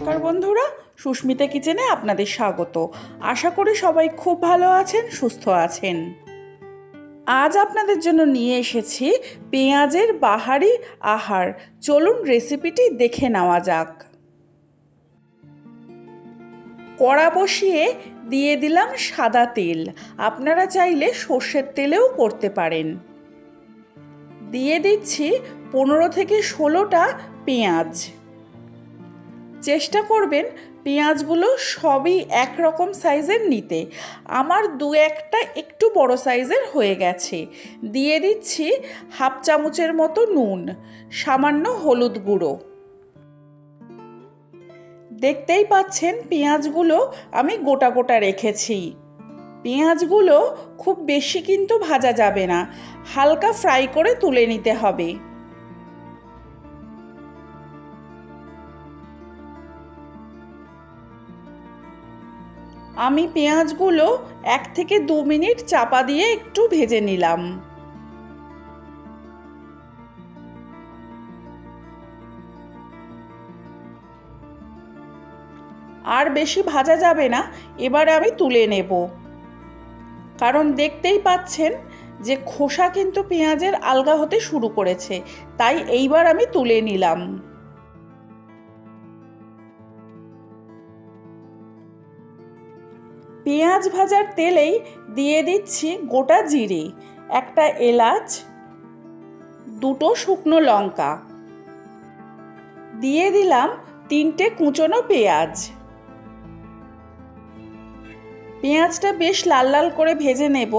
নমস্কার বন্ধুরা, সুস্মিতা কিচেনে আপনাদের স্বাগত। আশা করি সবাই খুব ভালো আছেন, সুস্থ আছেন। আজ আপনাদের জন্য নিয়ে এসেছি পেঁয়াজের বাহারি আহার। চলুন রেসিপিটি দেখে নেওয়া যাক। কড়া বসিয়ে দিয়ে দিলাম সাদা তেল। আপনারা চাইলে সর্ষের তেলেও করতে পারেন। দিয়ে দিচ্ছি পনেরো থেকে ষোলোটা পেঁয়াজ। চেষ্টা করবেন পেঁয়াজগুলো সবই একরকম সাইজের নিতে। আমার দু একটা একটু বড় সাইজের হয়ে গেছে। দিয়ে দিচ্ছি হাফ চামচের মতো নুন, সামান্য হলুদ গুঁড়ো। দেখতেই পাচ্ছেন পেঁয়াজগুলো আমি গোটা গোটা রেখেছি। পেঁয়াজগুলো খুব বেশি কিন্তু ভাজা যাবে না। হালকা ফ্রাই করে তুলে নিতে হবে। আমি পেঁয়াজগুলো এক থেকে দু মিনিট চাপা দিয়ে একটু ভেজে নিলাম। আর বেশি ভাজা যাবে না, এবার আমি তুলে নেব। কারণ দেখতেই পাচ্ছেন যে খোসা কিন্তু পেঁয়াজের আলগা হতে শুরু করেছে, তাই এইবার আমি তুলে নিলাম। পেঁয়াজ ভাজার তেলেই দিয়ে দিচ্ছি গোটা জিরে, একটা এলাচ, দুটো শুকনো লঙ্কা। দিয়ে দিলাম তিনটে কুচনো পেঁয়াজ। পেঁয়াজটা বেশ লাল লাল করে ভেজে নেব।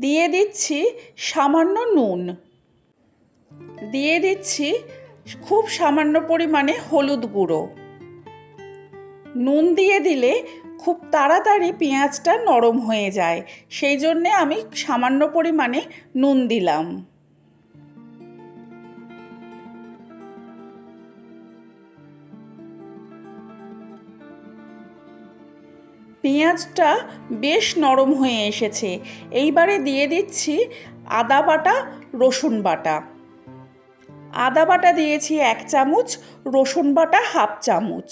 দিয়ে দিচ্ছি সামান্য নুন। দিয়ে দিচ্ছি খুব সামান্য পরিমাণে হলুদ গুঁড়ো। নুন দিয়ে দিলে খুব তাড়াতাড়ি পেঁয়াজটা নরম হয়ে যায়। সেই জন্যে আমি সামান্য পরিমাণে নুন দিলাম। পেঁয়াজটা বেশ নরম হয়ে এসেছে। এইবারে দিয়ে দিচ্ছি আদা বাটা, রসুন বাটা। আদা বাটা দিয়েছি এক চামচ, রসুন বাটা হাফ চামচ।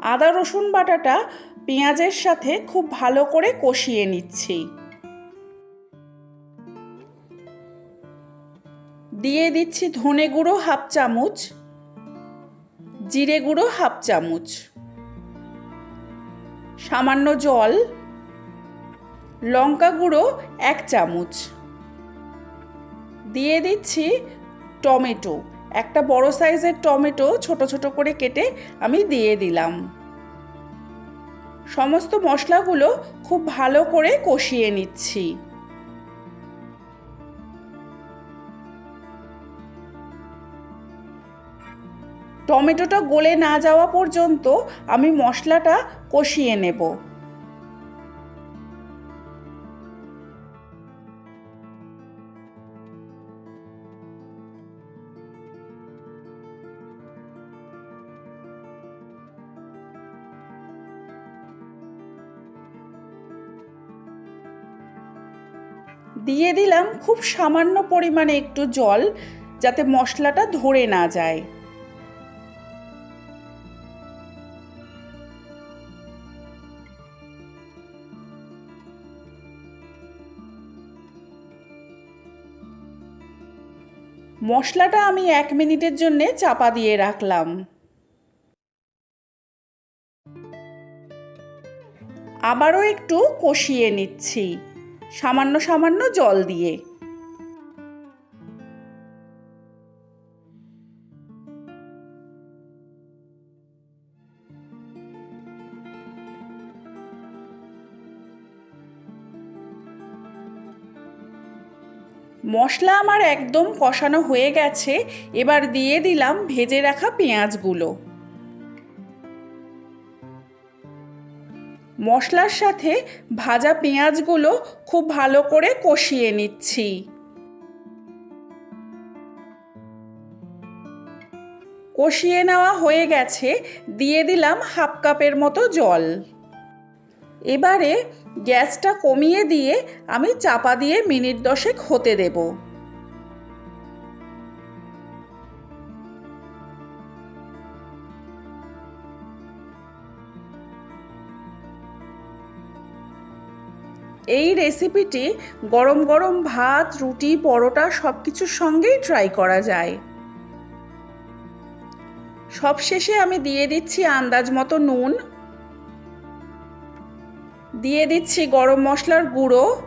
আদা রসুন বাটাটা পেঁয়াজের সাথে খুব ভালো করে কষিয়ে নিচ্ছি। দিয়ে দিচ্ছি ধনে গুঁড়ো হাফ চামচ, জিরে গুঁড়ো হাফ চামচ। সামান্য জল, লঙ্কা গুঁড়ো এক চামচ। দিয়ে দিচ্ছি টমেটো। একটা বড় সাইজের টমেটো ছোট ছোট করে কেটে আমি দিয়ে দিলাম। সমস্ত মশলাগুলো খুব ভালো করে কষিয়ে নিচ্ছি। টমেটোটা গলে না যাওয়া পর্যন্ত আমি মশলাটা কষিয়ে নেব। দিয়ে দিলাম খুব সামান্য পরিমাণে একটু জল যাতে মশলাটা ধরে না যায়। মশলাটা আমি এক মিনিটের জন্যে চাপা দিয়ে রাখলাম। আবারও একটু কষিয়ে নিচ্ছি, সামান্য সামান্য জল দিয়ে। মশলা আমার একদম কষানো হয়ে গেছে, এবার দিয়ে দিলাম ভেজে রাখা পেঁয়াজগুলো। মশলার সাথে ভাজা পেঁয়াজগুলো খুব ভালো করে কষিয়ে নিচ্ছি। কষিয়ে নেওয়া হয়ে গেছে, দিয়ে দিলাম হাফ কাপের মতো জল। এবারে গ্যাসটা কমিয়ে দিয়ে আমি চাপা দিয়ে মিনিট দশেক হতে দেব। এই রেসিপিটি গরম গরম ভাত, রুটি, পরোটা সব কিছুর সঙ্গেই ট্রাই করা যায়। সবশেষে আমি দিয়ে দিচ্ছি আন্দাজ মতো নুন। দিয়ে দিচ্ছি গরম মশলার গুঁড়ো।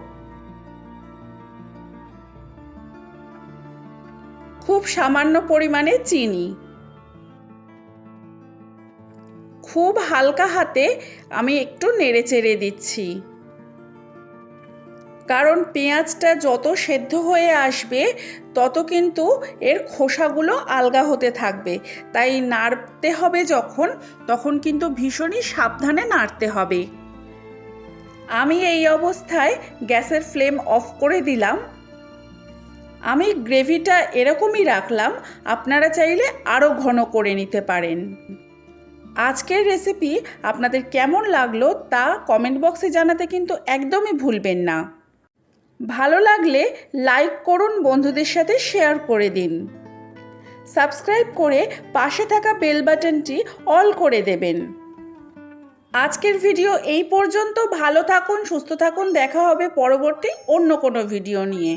খুব সামান্য পরিমাণে চিনি। খুব হালকা হাতে আমি একটু নেড়ে চেড়ে দিচ্ছি। কারণ পেঁয়াজটা যত সেদ্ধ হয়ে আসবে, তত কিন্তু এর খোসাগুলো আলগা হতে থাকবে। তাই নাড়তে হবে যখন, তখন কিন্তু ভীষণই সাবধানে নাড়তে হবে। আমি এই অবস্থায় গ্যাসের ফ্লেম অফ করে দিলাম। আমি গ্রেভিটা এরকমই রাখলাম, আপনারা চাইলে আরও ঘন করে নিতে পারেন। আজকের রেসিপি আপনাদের কেমন লাগল তা কমেন্ট বক্সে জানাতে কিন্তু একদমই ভুলবেন না। ভালো লাগলে লাইক করুন, বন্ধুদের সাথে শেয়ার করে দিন। সাবস্ক্রাইব করে পাশে থাকা বেল বাটনটি অল করে দেবেন। আজকের ভিডিও এই পর্যন্ত। ভালো থাকুন, সুস্থ থাকুন। দেখা হবে পরবর্তী অন্য কোনো ভিডিও নিয়ে।